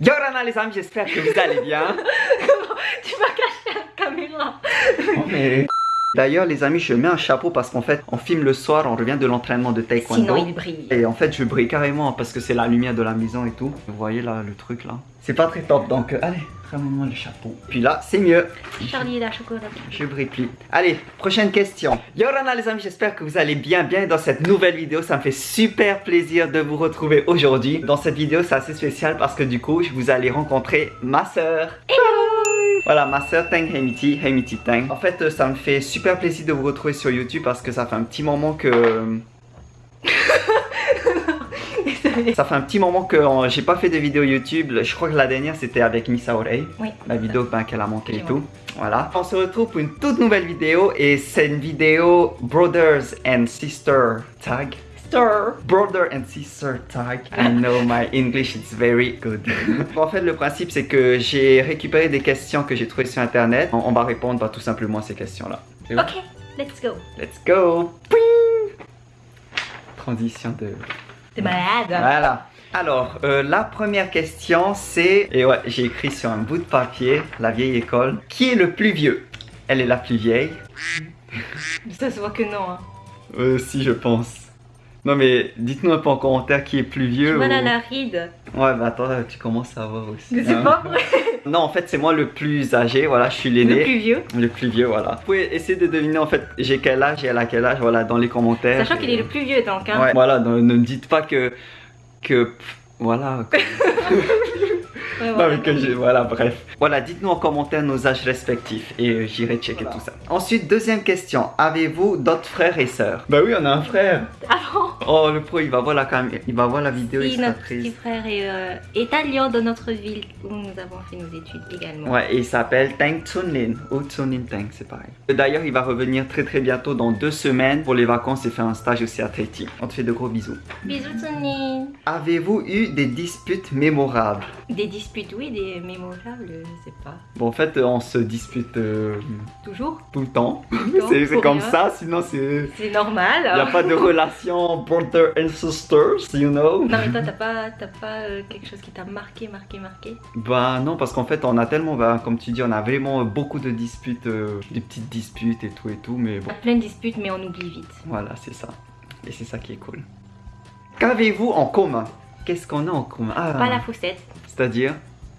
Yorana les amis, j'espère que vous allez bien. Tu vas cacher la caméra. Oh, mais... D'ailleurs les amis, je mets un chapeau parce qu'en fait, on filme le soir, on revient de l'entraînement de taekwondo. Sinon il brille. Et en fait, je brille carrément parce que c'est la lumière de la maison et tout. Vous voyez là, le truc là. C'est pas très top, donc euh, allez, ramène-moi le chapeau. Puis là, c'est mieux. Charlie la chocolat. Je brille plus. Allez, prochaine question. Yorana les amis, j'espère que vous allez bien, bien dans cette nouvelle vidéo. Ça me fait super plaisir de vous retrouver aujourd'hui. Dans cette vidéo, c'est assez spécial parce que du coup, vous allez rencontrer ma soeur. Voilà, ma soeur Tang Heimiti, Heimiti Tang. En fait, ça me fait super plaisir de vous retrouver sur YouTube parce que ça fait un petit moment que... Ça fait un petit moment que euh, j'ai pas fait de vidéo YouTube. Je crois que la dernière c'était avec Missa Orei. Oui. La vidéo ben, qu'elle a monté et tout. Voilà. On se retrouve pour une toute nouvelle vidéo et c'est une vidéo Brothers and Sister Tag. Brother and Sister Tag. I know my English is very good. en fait, le principe c'est que j'ai récupéré des questions que j'ai trouvées sur internet. On, va répondre bah, tout simplement à ces questions-là. Ok, let's go. Let's go. Pouing Transition de T'es malade. voilà. Alors, euh, la première question, c'est... Et ouais, j'ai écrit sur un bout de papier, la vieille école. Qui est le plus vieux? Elle est la plus vieille Ça se voit que non. Hein. Euh, si, je pense. Non, mais dites-nous un peu en commentaire qui est plus vieux. Voilà ou- la ride. Ouais, bah attends, tu commences à voir aussi. Mais c'est hein. pas vrai. Non, en fait, c'est moi le plus âgé, voilà, je suis Le l'aîné. plus vieux. Le plus vieux, voilà. Vous pouvez essayer de deviner, en fait, j'ai quel âge et elle a quel âge, voilà, dans les commentaires. Sachant qu'il est le plus vieux donc. Hein. Ouais, voilà, ne, ne me dites pas que... que voilà, Ouais, Non, voilà. mais que j'ai- Voilà, bref. Voilà, dites-nous en commentaire nos âges respectifs et euh, j'irai checker Voilà. tout ça. Ensuite, deuxième question. Avez-vous d'autres frères et sœurs? Bah oui, on a un frère. Avant, Oh, le pro, il va voir la, cam... il va voir la vidéo, sera notre petit frère est euh, italien dans notre ville où nous avons fait nos études également. Ouais, et il s'appelle Tang Chunlin ou Chunlin Tang, c'est pareil. D'ailleurs, il va revenir très très bientôt dans deux semaines pour les vacances et faire un stage aussi à Tahiti. On te fait de gros bisous. Bisous Tony. Avez-vous eu des disputes mémorables? Des disputes, oui, des mémorables, je sais pas. Bon, en fait, on se dispute euh, Toujours tout le temps. C'est comme rien. ça, sinon c'est... C'est normal. Il n'y a pas de relation brother and sisters, you know Non mais toi t'as pas, t'as pas euh, quelque chose qui t'a marqué, marqué, marqué? Bah non, parce qu'en fait on a tellement, bah, comme tu dis, on a vraiment beaucoup de disputes, euh, des petites disputes et tout et tout, mais On bon, plein de disputes mais on oublie vite. voilà, c'est ça. Et c'est ça qui est cool. Qu'avez-vous en commun? Qu'est-ce qu'on a en commun Ah, Pas la faussette. C'est-à-dire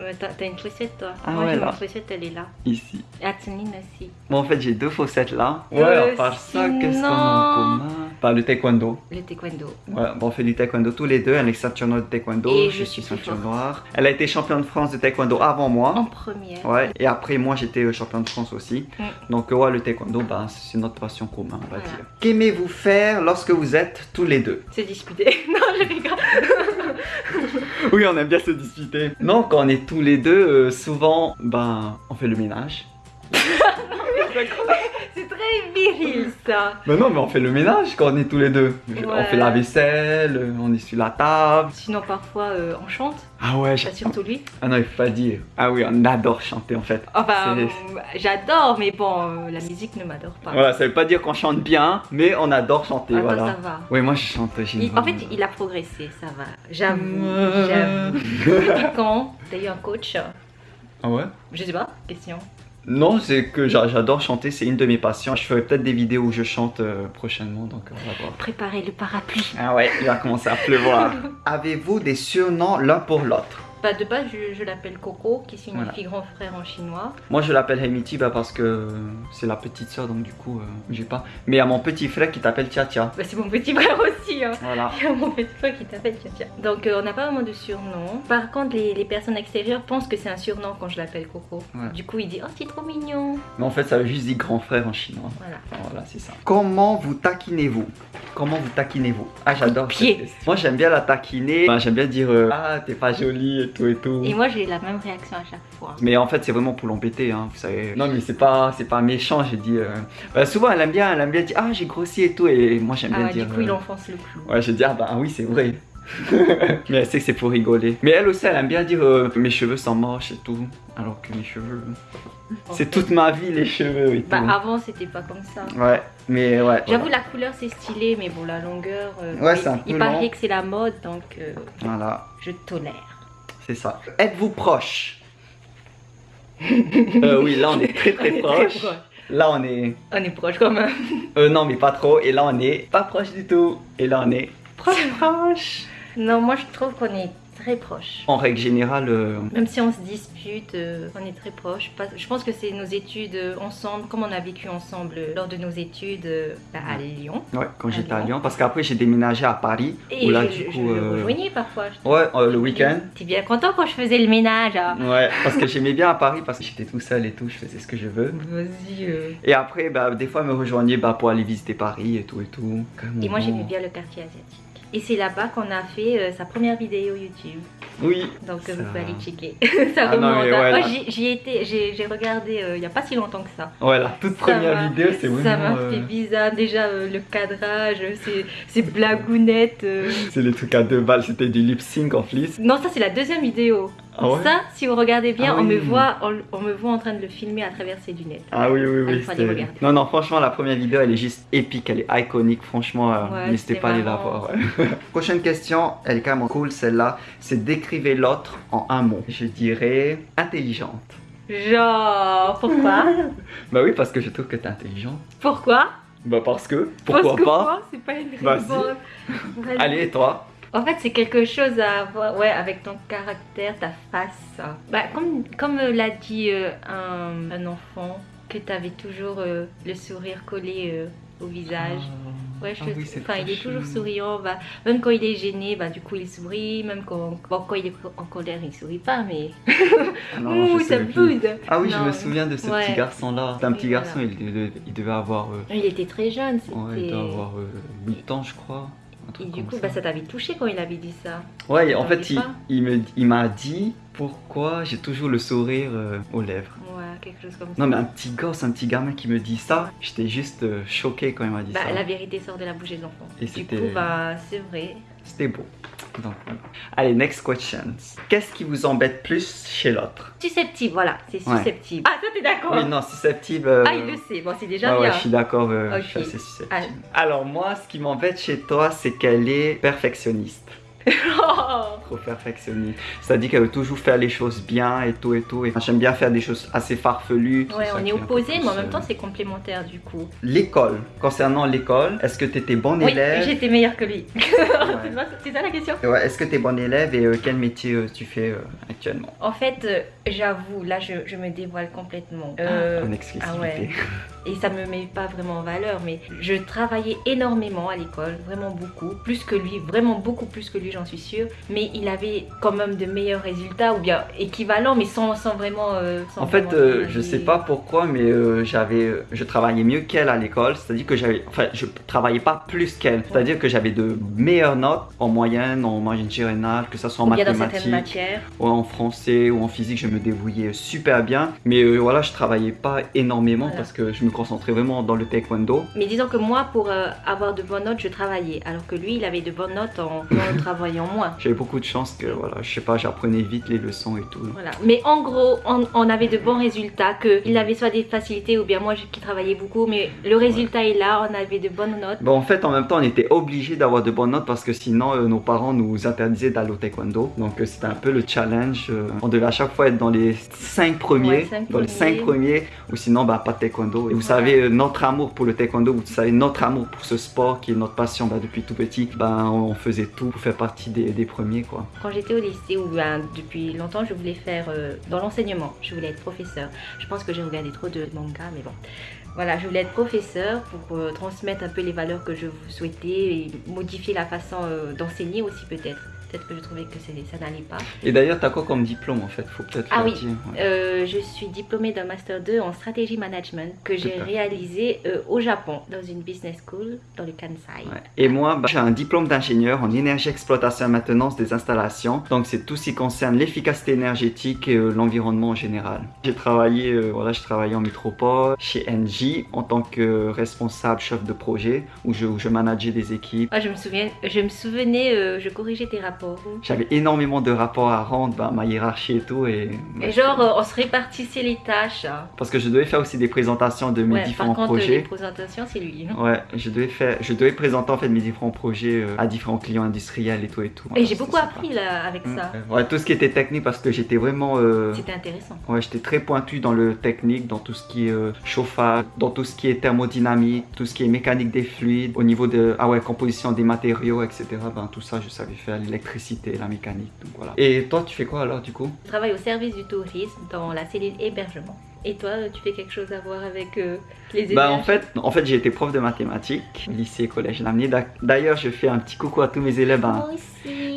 Euh, T'as une faussette toi Ah Moi ouais, j'ai là. ma faussette, elle est là. ici. Et Atsunine aussi. Bon, en fait j'ai deux faussettes là. Ouais, Euh, à part ça, qu'est-ce qu'on a en commun Bah le taekwondo. Le taekwondo. Voilà, bon, on fait du taekwondo tous les deux. Elle est ceinture noire de taekwondo, Et je, je suis ceinture noire. Elle a été championne de France de taekwondo avant moi. En première. Ouais, et après moi j'étais euh, champion de France aussi. Mm. Donc euh, ouais, le taekwondo, bah, c'est notre passion commune, on va Voilà. dire. Qu'aimez-vous faire lorsque vous êtes tous les deux? C'est disputé. non je rigole. Oui, on aime bien se disputer. Non, quand on est tous les deux, euh, souvent, ben, on fait le ménage. C'est très viril ça. Ben non, mais on fait le ménage quand on est tous les deux. On fait la vaisselle, on essuie la table. Sinon parfois euh, on chante, Ah ouais, pas surtout lui. Ah non, il faut pas dire. Ah oui, on adore chanter en fait. Enfin euh, j'adore mais bon euh, la musique ne m'adore pas. Voilà, ça veut pas dire qu'on chante bien, mais on adore chanter, Ah, toi, voilà. ça va. Oui, moi je chante, Il- en fait, il a progressé, ça va. J'avoue, j'avoue. Quand t'as eu un coach? Ah ouais? Je sais pas, question. Non, c'est que j'a- j'adore chanter, c'est une de mes passions. Je ferai peut-être des vidéos où je chante euh, prochainement, donc on va voir. Préparez le parapluie. Ah ouais, il va commencer à pleuvoir. Avez-vous des surnoms l'un pour l'autre? Bah, de base, je, je l'appelle Coco, qui signifie Voilà. grand frère en chinois. Moi je l'appelle Heimiti bah, parce que c'est la petite soeur, donc du coup euh, j'ai pas. Mais il y a mon petit frère qui t'appelle Tia Tia. Bah, c'est mon petit frère aussi. Hein. Voilà. Il y a qui t'appelle. Donc, euh, on n'a pas vraiment de surnom. Par contre, les, les personnes extérieures pensent que c'est un surnom quand je l'appelle Coco. Ouais. Du coup, il dit Oh, c'est trop mignon. Mais en fait ça veut juste dire grand frère en chinois. Voilà. Voilà, c'est ça. Comment vous taquinez-vous? Comment vous taquinez-vous? Ah, j'adore. Moi, j'aime bien la taquiner. Enfin, j'aime bien dire euh, Ah, t'es pas jolie et tout et tout. Et moi, j'ai la même réaction à chaque fois. Mais en fait, c'est vraiment pour l'embêter, hein, vous savez. Non, mais c'est pas, c'est pas méchant, j'ai dit. euh, bah, souvent, elle aime bien, elle aime bien dire Ah, j'ai grossi et tout. Et moi, j'aime Ah, bien ouais, dire. du coup, il enfonce le clou. Ouais, je dis Ah, bah oui, c'est vrai. mais elle sait que c'est pour rigoler. Mais elle aussi, elle aime bien dire euh, Mes cheveux sont moches et tout. Alors que mes cheveux. C'est toute ma vie, les cheveux et tout. Bah, avant, c'était pas comme ça. Ouais, mais ouais. J'avoue, la couleur c'est stylé, mais bon, la longueur. euh, Ouais, il- c'est un peu Il paraît que c'est la mode, donc euh, Voilà. je tolère. C'est ça. Êtes-vous proche? Euh, Oui, là on est très très proche. Là on est... On est proche quand même. Euh, non mais pas trop. Et là on est pas proche du tout. Et là on est proche proche. Non, moi je trouve qu'on est très proches. En règle générale... euh, Même si on se dispute, euh, on est très proches. Je pense que c'est nos études euh, ensemble, comme on a vécu ensemble lors de nos études bah, à Lyon. Ouais, quand j'étais à Lyon. Parce qu'après j'ai déménagé à Paris. Et où là je, du coup... je le rejoignais parfois. je- Ouais, le week-end. T'es bien content quand je faisais le ménage hein Ouais, parce que j'aimais bien à Paris parce que j'étais tout seul et tout, je faisais ce que je veux. Vas-y. Et après, bah, des fois, elle me rejoignait bah, pour aller visiter Paris et tout et tout. Comme Et moi j'aimais bien le quartier asiatique. Et c'est là-bas qu'on a fait euh, sa première vidéo YouTube. Oui. Donc euh, Ça- vous pouvez aller checker. ça Ah non, remonte. mais hein. ouais, Moi là- j'y- étais, j'ai regardé euh, il n'y a pas si longtemps que ça. Ouais, la toute Ça première vidéo, c'est Ça m'a vraiment... euh, fait bizarre. Déjà euh, le cadrage, euh, ces, ces blagounettes. euh. C'est les trucs à deux balles, c'était du lip sync en plus. Non, ça c'est la deuxième vidéo. Ah ouais Ça, si vous regardez bien, Ah on, me voit, on, on me voit en train de le filmer à travers ses lunettes. Ah oui, oui, oui. Non, non, franchement, la première vidéo, elle est juste épique, elle est iconique. Franchement, euh, Ouais, n'hésitez pas à aller la voir. ouais. Prochaine question, elle est quand même cool, celle-là. C'est décrivez l'autre en un mot. Je dirais intelligente. Genre, pourquoi? Bah oui, parce que je trouve que t'es intelligente. Pourquoi? Bah parce que. Pourquoi Parce que pas? C'est pas une. Vas-y. Allez, toi En fait, c'est quelque chose à voir ouais, avec ton caractère, ta face. Bah, comme comme l'a dit euh, un, un enfant, que tu avais toujours euh, le sourire collé euh, au visage. Ouais, je Ah oui, c'est enfin, il est toujours chou. souriant. Bah, même quand il est gêné, bah, du coup, il sourit. Même quand, bon, quand il est en colère, il sourit pas, mais. Ah non, Ouh, ça boude Ah oui, je me souviens de ce ouais. petit garçon-là. C'était un petit garçon, il, devait, il devait avoir, euh, Il était très jeune. ouais, il devait avoir euh, 8 ans, je crois. Et du coup, ça. bah, ça t'avait touché quand il avait dit ça. Ouais, en fait, il, m'a dit pourquoi j'ai toujours le sourire euh, aux lèvres. Ouais, quelque chose comme ça. Non, mais un petit gosse, un petit gamin qui me dit ça, j'étais juste euh, choqué quand il m'a dit Bah, ça. la vérité sort de la bouche des enfants. Et du coup, bah, c'est vrai. C'était beau. Donc, voilà. Allez, next question. Qu'est-ce qui vous embête plus chez l'autre? Susceptible, voilà, c'est Ouais. susceptible. Ah, toi, t'es d'accord? Oui, non, susceptible. euh, Ah, il le sait, bon, c'est déjà Ouais, ouais, bien. je suis d'accord, euh, je suis assez susceptible. Allez. Alors moi, ce qui m'embête chez toi, c'est qu'elle est perfectionniste. Trop perfectionniste. C'est-à-dire qu'elle veut toujours faire les choses bien et tout et tout. Et j'aime bien faire des choses assez farfelues. Ouais, on est opposés, mais en même temps, euh, c'est complémentaire du coup. L'école. Concernant l'école, est-ce que tu étais bon Oui, élève? j'étais meilleure que lui. Ouais. c'est ça la question? Ouais, Est-ce que tu es bon élève et euh, quel métier euh, tu fais euh, actuellement? En fait, j'avoue, là, je, je me dévoile complètement. En exclusivité. ah ouais. et ça me met pas vraiment en valeur, mais je travaillais énormément à l'école, vraiment beaucoup, plus que lui, vraiment beaucoup plus que lui, j'en suis sûre. Mais il avait quand même de meilleurs résultats, ou bien équivalents, mais sans, sans vraiment. euh, sans En fait, euh, je sais pas pourquoi, mais euh, j'avais, je travaillais mieux qu'elle à l'école. C'est-à-dire que j'avais, enfin, je travaillais pas plus qu'elle. C'est-à-dire que j'avais de meilleures notes en moyenne, en moyenne générale, que ça soit en mathématiques, ou en français ou en physique, je me débrouillais super bien. Mais euh, voilà, je travaillais pas énormément Voilà. parce que je me concentrais vraiment dans le taekwondo. Mais disons que moi, pour euh, avoir de bonnes notes, je travaillais, alors que lui, il avait de bonnes notes en, en travaillant moins. J'avais beaucoup de chance que voilà, je sais pas, j'apprenais vite les leçons et tout. Voilà. Mais en gros, on, on avait de bons résultats, qu'il avait soit des facilités ou bien moi qui travaillais beaucoup, mais le résultat est là, on avait de bonnes notes. Bon, en fait, en même temps, on était obligé d'avoir de bonnes notes parce que sinon, euh, nos parents nous interdisaient d'aller au taekwondo. Donc, euh, c'était un peu le challenge. on devait à chaque fois être dans les 5 premiers, Ouais, cinq dans les 5 premiers. premiers, ou sinon, bah, pas de taekwondo. Et vous. Savez, euh, notre amour pour le taekwondo, vous savez, notre amour pour ce sport qui est notre passion bah, depuis tout petit, ben, on faisait tout pour faire partie des, des premiers, quoi. Quand j'étais au lycée, ou ben, depuis longtemps, je voulais faire euh, dans l'enseignement, je voulais être professeur. Je pense que j'ai regardé trop de mangas, mais bon. Voilà, je voulais être professeur pour euh, transmettre un peu les valeurs que je vous souhaitais et modifier la façon euh, d'enseigner aussi peut-être. Peut-être que je trouvais que ça n'allait pas. Et d'ailleurs, t'as quoi comme diplôme, en fait? Faut peut-être Ah oui. dire. ouais. Euh, je suis diplômée d'un Master 2 en stratégie management que j'ai réalisé euh, au Japon, dans une business school, dans le Kansai. Ouais. Et moi, bah, j'ai un diplôme d'ingénieur en énergie, exploitation et maintenance des installations. Donc, c'est tout ce qui concerne l'efficacité énergétique et euh, l'environnement en général. J'ai travaillé, voilà, je travaillais en métropole, chez NJ, en tant que responsable chef de projet, où je, où je manageais des équipes. Ah, je me souviens, je me souvenais, je corrigeais tes rapports rapports J'avais énormément de rapports à rendre, bah, ma hiérarchie et tout. Et, et genre, euh, on se répartissait les tâches. Hein. Parce que je devais faire aussi des présentations de mes différents par contre, projets. Les présentations, c'est lui. Hein. Ouais, je devais, faire, je devais présenter en fait mes différents projets euh, à différents clients industriels et tout et tout. Et j'ai beaucoup appris là avec ça. Ouais, tout ce qui était technique parce que j'étais vraiment. Euh, C'était intéressant. Ouais, j'étais très pointu dans le technique, dans tout ce qui est chauffage, dans tout ce qui est thermodynamique, tout ce qui est mécanique des fluides, au niveau de ah ouais, composition des matériaux, etc. Ben, tout ça, je savais faire l'électricité, la mécanique. Donc voilà. Et toi, tu fais quoi alors du coup? Je travaille au service du tourisme dans la cellule hébergement. Et toi, tu fais quelque chose à voir avec euh, les élèves bah, en fait, en fait j'ai été prof de mathématiques, lycée, collège, l'année. D'ailleurs, je fais un petit coucou à tous mes élèves hein,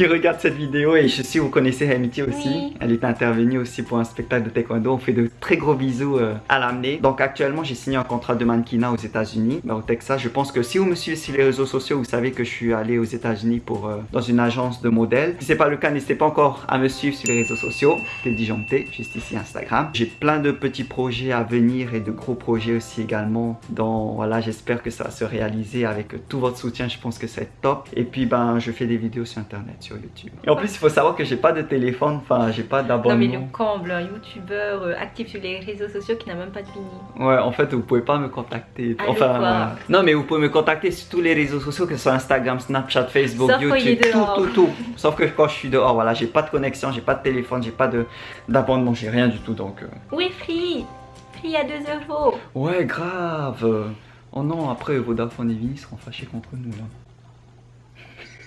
qui regardent cette vidéo. Et je sais, vous connaissez Hamiti aussi. Elle est intervenue aussi pour un spectacle de taekwondo. On fait de très gros bisous euh, à l'amener. Donc actuellement, j'ai signé un contrat de mannequinat aux États-Unis, bah, au Texas. Je pense que si vous me suivez sur les réseaux sociaux, vous savez que je suis allé aux États-Unis pour euh, dans une agence de modèles. Si c'est pas le cas, n'hésitez pas encore à me suivre sur les réseaux sociaux. C'est disjoncté, juste ici Instagram. J'ai plein de petits projets à venir et de gros projets aussi également. Donc voilà, j'espère que ça va se réaliser avec tout votre soutien. Je pense que c'est top. Et puis ben, je fais des vidéos sur internet, sur YouTube. Et en plus, il faut savoir que j'ai pas de téléphone, enfin, j'ai pas d'abonnement. Non mais le comble, un youtubeur euh, actif sur les réseaux sociaux qui n'a même pas de mini. Ouais, en fait, vous pouvez pas me contacter. enfin, non mais vous pouvez me contacter sur tous les réseaux sociaux, que ce soit Instagram, Snapchat, Facebook, YouTube, tout, tout, tout. Sauf que quand je suis dehors, voilà, j'ai pas de connexion, j'ai pas de téléphone, j'ai pas d'abonnement, j'ai rien du tout donc. Euh... Oui, free y a 2 euros. Ouais, grave. Oh non, après Vodafone et Vini seront fâchés contre nous là.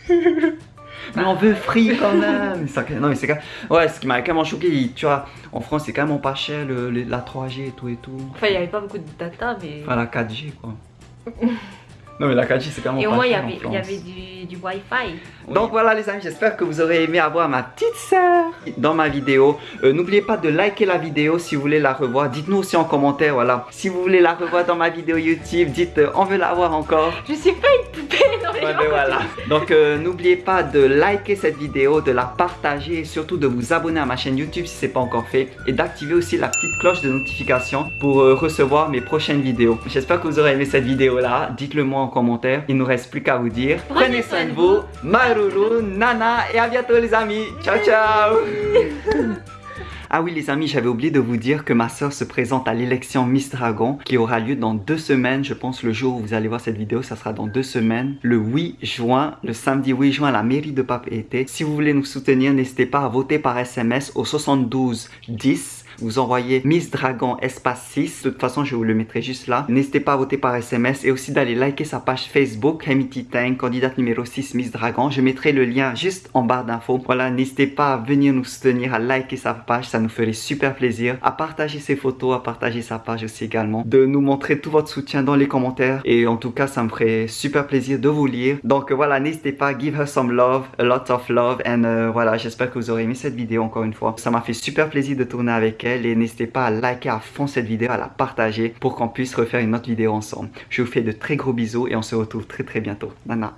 mais on veut free quand même. non, mais c'est quand Ouais, ce qui m'a quand même choqué, tu vois, en France c'est quand même pas cher le, la 3G et tout et tout. Enfin, il n'y avait pas beaucoup de data, mais. Enfin, la 4G quoi. Non mais la 4G c'est quand même Et au moins il y avait, y avait du, du Wi-Fi. Donc voilà les amis, j'espère que vous aurez aimé avoir ma petite sœur dans ma vidéo. Euh, n'oubliez pas de liker la vidéo si vous voulez la revoir. Dites-nous aussi en commentaire, voilà. Si vous voulez la revoir dans ma vidéo YouTube, dites euh, on veut la voir encore. Je suis pas une poupée dans les ouais, ben voilà. Donc euh, n'oubliez pas de liker cette vidéo, de la partager et surtout de vous abonner à ma chaîne YouTube si ce n'est pas encore fait. Et d'activer aussi la petite cloche de notification pour recevoir mes prochaines vidéos. J'espère que vous aurez aimé cette vidéo là. Dites-le moi en commentaire. Il nous reste plus qu'à vous dire. Prenez soin de vous. Marulu, Nana et à bientôt les amis. Ciao ciao. Ah oui les amis, j'avais oublié de vous dire que ma soeur se présente à l'élection Miss Dragon qui aura lieu dans deux semaines. Je pense le jour où vous allez voir cette vidéo, ça sera dans deux semaines. Le 8 juin, le samedi 8 juin à la mairie de Papeete. Si vous voulez nous soutenir, n'hésitez pas à voter par SMS au 72 10 vous envoyez Miss Dragon espace 6. De toute façon, je vous le mettrai juste là. N'hésitez pas à voter par SMS et aussi d'aller liker sa page Facebook, Hemiti Tang, candidate numéro 6 Miss Dragon. Je mettrai le lien juste en barre d'infos. Voilà, n'hésitez pas à venir nous soutenir, à liker sa page, ça nous ferait super plaisir. À partager ses photos, à partager sa page aussi également. De nous montrer tout votre soutien dans les commentaires. Et en tout cas, ça me ferait super plaisir de vous lire. Donc voilà, n'hésitez pas, give her some love, a lot of love. And euh, voilà, j'espère que vous aurez aimé cette vidéo encore une fois. Ça m'a fait super plaisir de tourner avec et n'hésitez pas à liker à fond cette vidéo, à la partager pour qu'on puisse refaire une autre vidéo ensemble. Je vous fais de très gros bisous et on se retrouve très très bientôt. Nana.